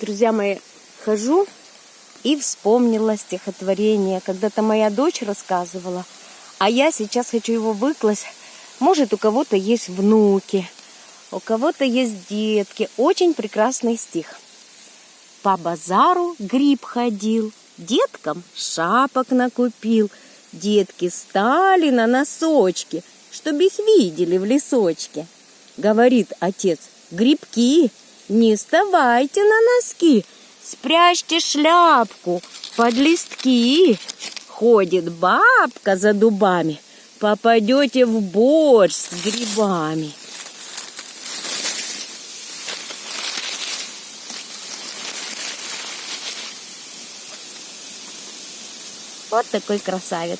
Друзья мои, хожу и вспомнила стихотворение. Когда-то моя дочь рассказывала, а я сейчас хочу его выкласть. Может, у кого-то есть внуки, у кого-то есть детки. Очень прекрасный стих. По базару гриб ходил, деткам шапок накупил. Детки стали на носочки, чтобы их видели в лесочке. Говорит отец, грибки, не вставайте на носки, спрячьте шляпку под листки. Ходит бабка за дубами, попадете в борщ с грибами. Вот такой красавец.